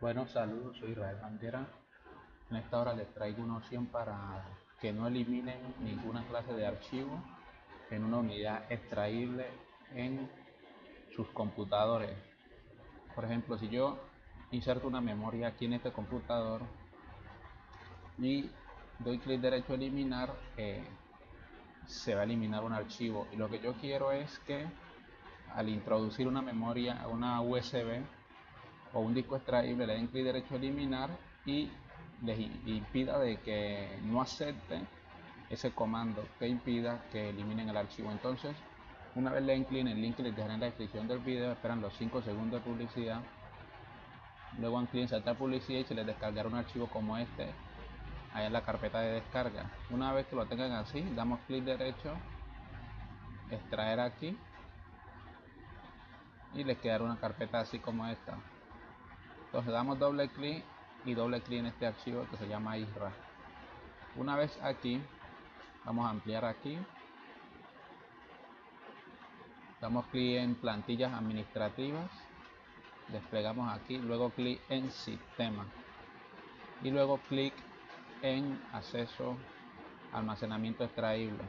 Bueno, saludos, soy Israel Bandera. En esta hora les traigo una opción para que no eliminen ninguna clase de archivo en una unidad extraíble en sus computadores. Por ejemplo, si yo inserto una memoria aquí en este computador y doy clic derecho a eliminar, eh, se va a eliminar un archivo. Y lo que yo quiero es que al introducir una memoria, una USB, o un disco extraíble le den clic derecho a eliminar y les impida de que no acepte ese comando que impida que eliminen el archivo. Entonces una vez le den clic en el link que les dejaré en la descripción del video esperan los 5 segundos de publicidad. Luego dan clic en saltar publicidad y se les descargará un archivo como este. Ahí en la carpeta de descarga. Una vez que lo tengan así damos clic derecho extraer aquí y les quedará una carpeta así como esta entonces damos doble clic y doble clic en este archivo que se llama ISRA. Una vez aquí vamos a ampliar aquí. Damos clic en plantillas administrativas. Desplegamos aquí. Luego clic en sistema. Y luego clic en acceso almacenamiento extraíble.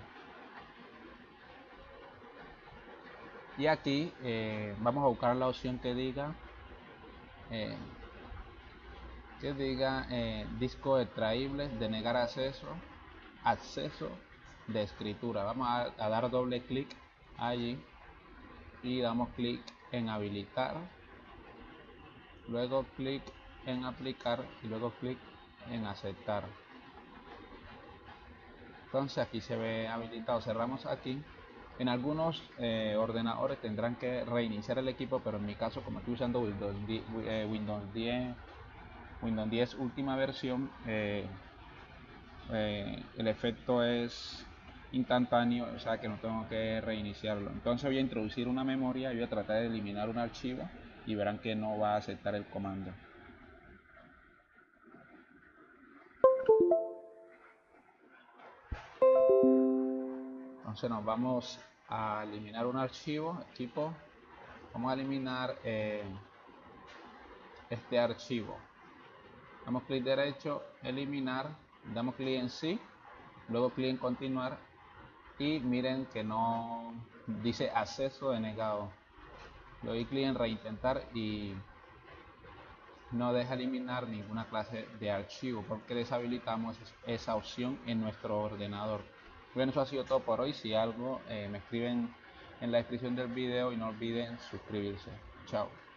Y aquí eh, vamos a buscar la opción que diga eh, que diga eh, disco extraíble, denegar acceso, acceso de escritura. Vamos a, dar doble clic allí y damos clic en habilitar, luego clic en aplicar y luego clic en aceptar. Entonces aquí se ve habilitado, cerramos aquí en algunos eh, ordenadores tendrán que reiniciar el equipo, pero en mi caso, como estoy usando Windows 10, eh, Windows 10, Windows 10 última versión, eh, el efecto es instantáneo, o sea que no tengo que reiniciarlo. Entonces voy a introducir una memoria y voy a tratar de eliminar un archivo y verán que no va a aceptar el comando. Entonces nos vamos a eliminar un archivo equipo. Vamos a eliminar eh, este archivo. Damos clic derecho eliminar. Damos clic en sí luego clic en continuar. Y miren que no dice acceso denegado. Le doy clic en reintentar y no deja eliminar ninguna clase de archivo porque deshabilitamos esa opción en nuestro ordenador bueno, eso ha sido todo por hoy. Si algo, eh, me escriben en la descripción del video y no olviden suscribirse. Chao.